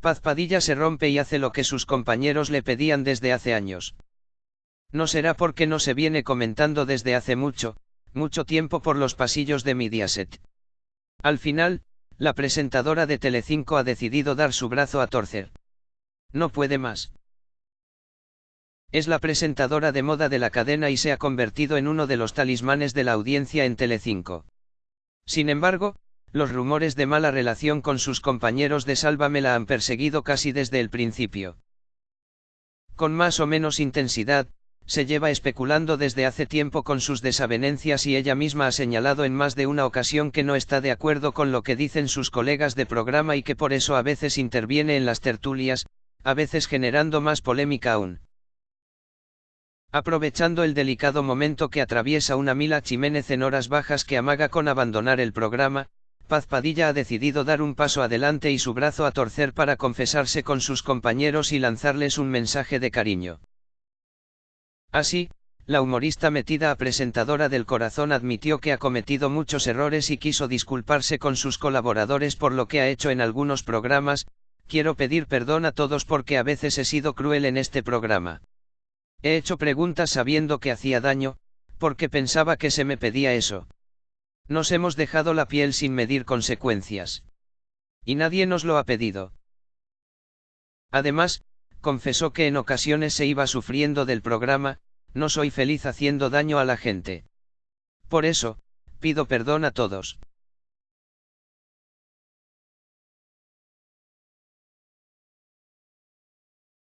Paz Padilla se rompe y hace lo que sus compañeros le pedían desde hace años. No será porque no se viene comentando desde hace mucho, mucho tiempo por los pasillos de Mediaset. Al final, la presentadora de Telecinco ha decidido dar su brazo a torcer. No puede más. Es la presentadora de moda de la cadena y se ha convertido en uno de los talismanes de la audiencia en Telecinco. Sin embargo, los rumores de mala relación con sus compañeros de Sálvame la han perseguido casi desde el principio. Con más o menos intensidad, se lleva especulando desde hace tiempo con sus desavenencias y ella misma ha señalado en más de una ocasión que no está de acuerdo con lo que dicen sus colegas de programa y que por eso a veces interviene en las tertulias, a veces generando más polémica aún. Aprovechando el delicado momento que atraviesa una Mila Jiménez en horas bajas que amaga con abandonar el programa, Paz Padilla ha decidido dar un paso adelante y su brazo a torcer para confesarse con sus compañeros y lanzarles un mensaje de cariño. Así, la humorista metida a presentadora del corazón admitió que ha cometido muchos errores y quiso disculparse con sus colaboradores por lo que ha hecho en algunos programas, quiero pedir perdón a todos porque a veces he sido cruel en este programa. He hecho preguntas sabiendo que hacía daño, porque pensaba que se me pedía eso. Nos hemos dejado la piel sin medir consecuencias. Y nadie nos lo ha pedido. Además, confesó que en ocasiones se iba sufriendo del programa, no soy feliz haciendo daño a la gente. Por eso, pido perdón a todos.